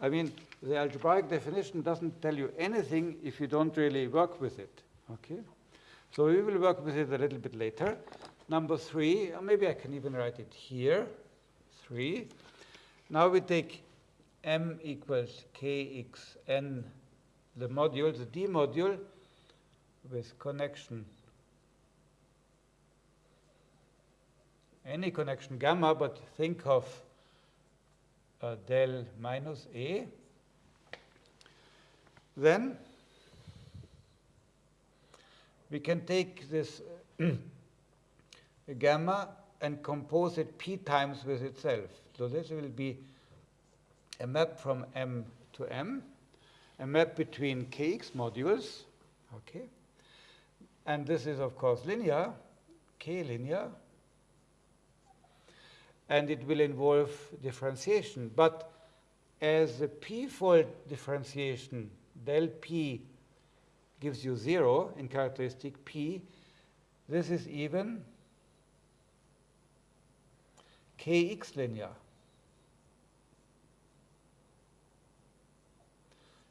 I mean, the algebraic definition doesn't tell you anything if you don't really work with it. Okay? So we will work with it a little bit later. Number three, maybe I can even write it here. Three. Now we take m equals kxn, the module, the d module, with connection any connection gamma, but think of uh, del minus A. Then we can take this gamma and compose it p times with itself. So this will be a map from M to M, a map between kx modules, okay? And this is, of course, linear, k linear, and it will involve differentiation. But as the p-fold differentiation, del p gives you zero in characteristic p, this is even kx linear.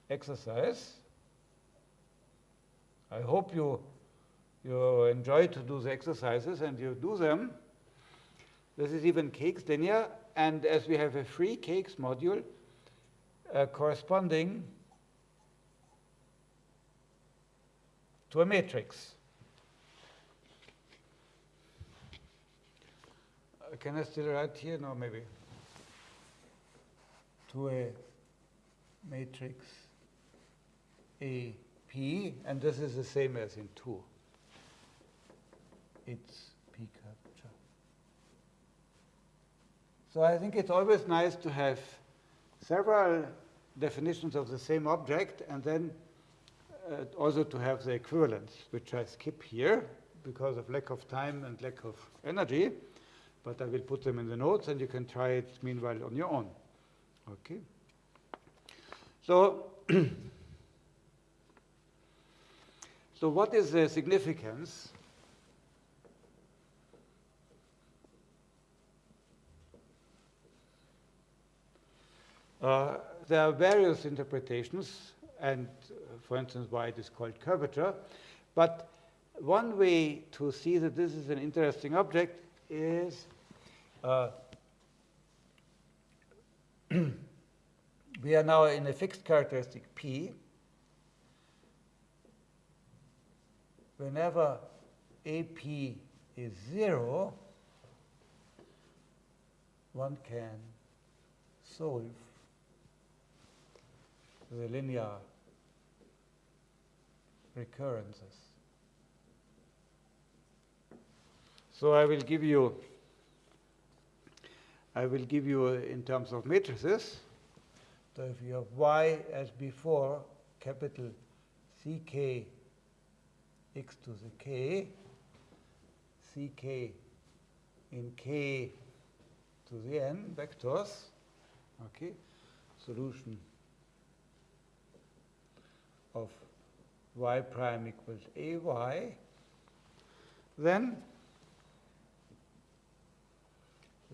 Exercise. I hope you, you enjoy to do the exercises and you do them. This is even kx linear, and as we have a free kx module uh, corresponding to a matrix. Uh, can I still write here? No, maybe. To a matrix AP, and this is the same as in 2. It's P curvature. So I think it's always nice to have several definitions of the same object and then uh, also to have the equivalence, which I skip here because of lack of time and lack of energy, but I will put them in the notes and you can try it meanwhile on your own. Okay? So, so what is the significance Uh, there are various interpretations, and uh, for instance, why it is called curvature. But one way to see that this is an interesting object is uh, we are now in a fixed characteristic P. Whenever AP is 0, one can solve the linear recurrences. So I will give you I will give you uh, in terms of matrices. So if you have y as before, capital Ck x to the k, Ck in k to the n vectors, okay, solution of y prime equals ay, then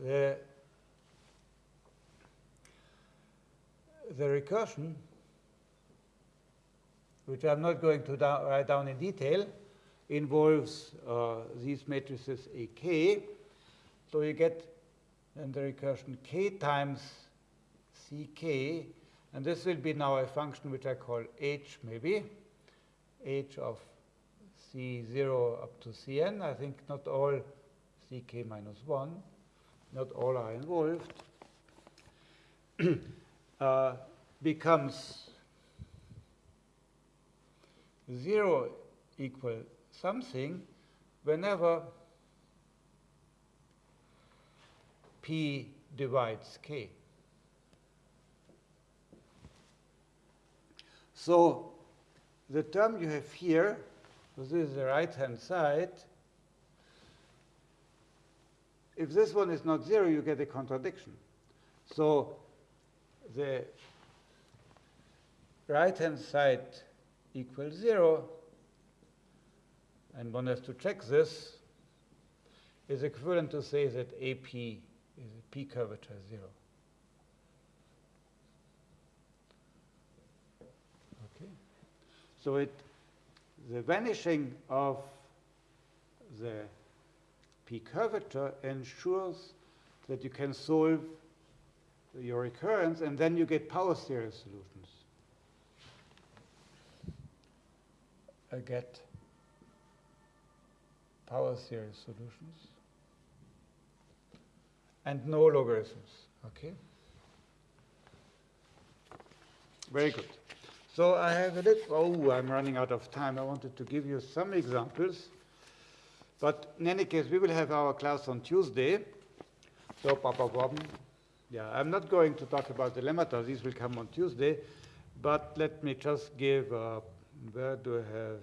the the recursion, which I'm not going to da write down in detail, involves uh, these matrices AK. So you get then the recursion k times ck, and this will be now a function which I call h maybe, h of c0 up to cn. I think not all ck minus 1, not all are involved. uh, becomes 0 equal something whenever p divides k. So the term you have here, this is the right-hand side, if this one is not 0, you get a contradiction. So the right-hand side equals 0, and one has to check this, is equivalent to say that AP is a P curvature 0. Okay. So it, the vanishing of the P curvature ensures that you can solve your recurrence, and then you get power series solutions. I get power series solutions and no logarithms. Okay? Very good. So I have a little, oh, I'm running out of time. I wanted to give you some examples. But in any case, we will have our class on Tuesday. So, Papa Bob, yeah, I'm not going to talk about the lemmata. These will come on Tuesday. But let me just give, uh, where do I have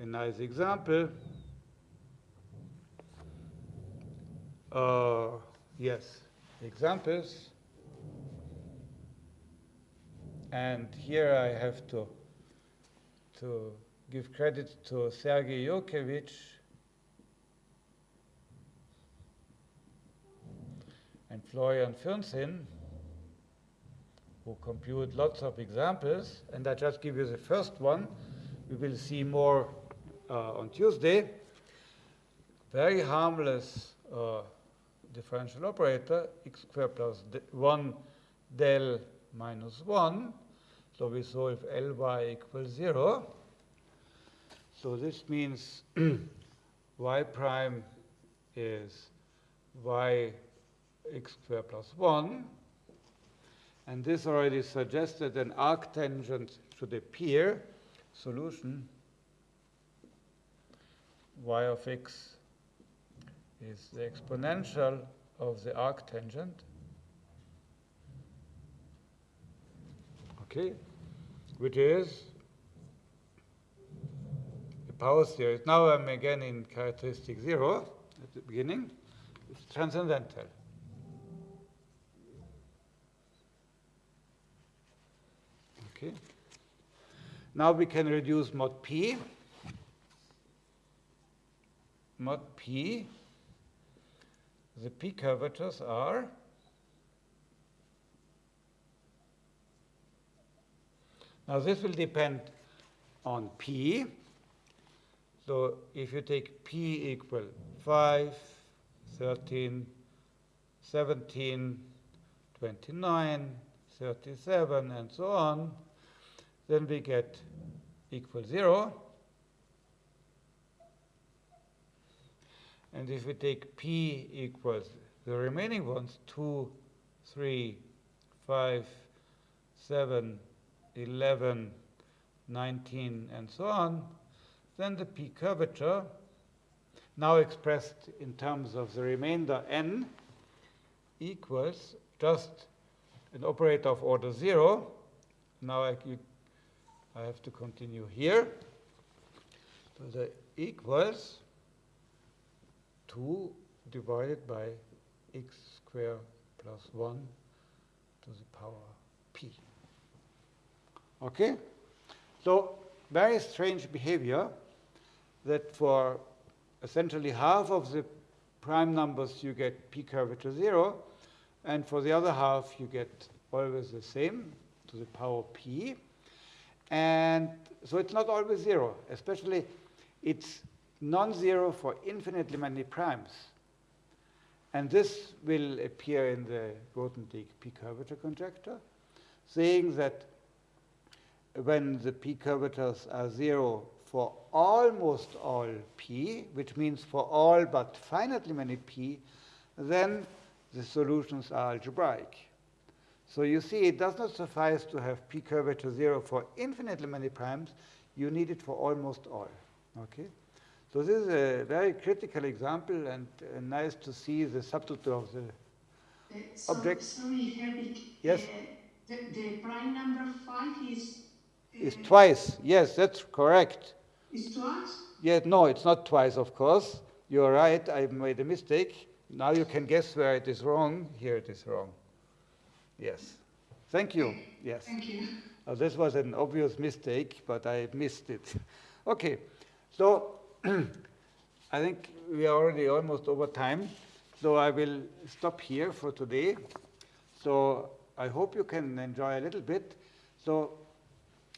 a nice example? Uh, yes, examples. And here I have to, to give credit to Sergei Yurkevich and Florian Fürnsinn, who compute lots of examples. And I just give you the first one. We will see more uh, on Tuesday. Very harmless uh, differential operator, x squared plus 1 del minus 1. So we solve Ly equals 0. So this means y prime is y x squared plus 1. And this already suggested an arctangent should appear. Solution y of x is the exponential of the arctangent. Okay, which is the power series. Now I'm again in characteristic zero at the beginning. It's transcendental. Okay. Now we can reduce mod p. Mod p, the p curvatures are Now this will depend on p. So if you take p equal 5, 13, 17, 29, 37, and so on, then we get equal 0. And if we take p equals the remaining ones, 2, 3, 5, 7, 11, 19, and so on, then the p curvature, now expressed in terms of the remainder n, equals just an operator of order 0. Now I, you, I have to continue here. So the equals 2 divided by x squared plus 1 to the power p. Okay? So very strange behavior that for essentially half of the prime numbers you get p curvature 0, and for the other half you get always the same to the power p. And so it's not always 0, especially it's non-zero for infinitely many primes. And this will appear in the Grothendieck p curvature conjecture, saying that when the p curvatures are 0 for almost all p, which means for all but finitely many p, then the solutions are algebraic. So you see, it does not suffice to have p curvature 0 for infinitely many primes. You need it for almost all. Okay? So this is a very critical example, and uh, nice to see the subtlety of the Uh, so- Object. Sorry, Herwig. Yes. uh, The, the prime number five is. Is uh, twice. Yes, that's correct. Is twice? Yeah, no, it's not twice, of course. You're right, I made a mistake. Now you can guess where it is wrong. Here it is wrong. Yes. Thank you. Yes. Thank you. Uh, this was an obvious mistake, but I missed it. okay, so I think we are already almost over time. So I will stop here for today. So I hope you can enjoy a little bit. So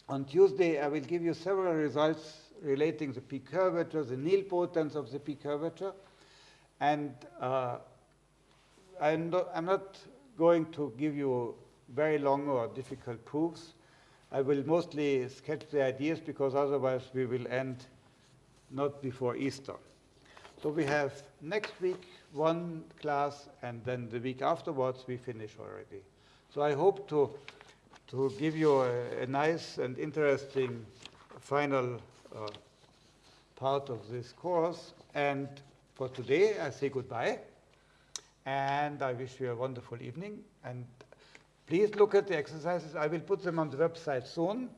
on Tuesday, I will give you several results relating the p curvature, the nilpotence of the p curvature. And uh, I'm, I'm not going to give you very long or difficult proofs. I will mostly sketch the ideas because otherwise we will end not before Easter. So we have next week one class and then the week afterwards we finish already. So I hope to, to give you a, a nice and interesting final uh, part of this course. And for today, I say goodbye. And I wish you a wonderful evening. And please look at the exercises. I will put them on the website soon.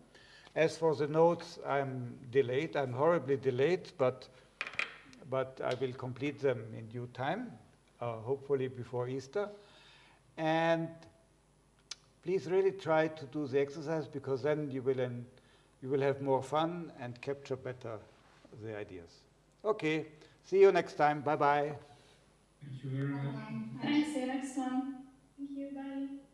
As for the notes, I'm delayed. I'm horribly delayed, but, but I will complete them in due time, uh, hopefully before Easter. And please really try to do the exercise because then you will, en- you will have more fun and capture better the ideas. Okay, see you next time. Bye bye. Thank you very much. Thanks, see you next time. Thank you, bye.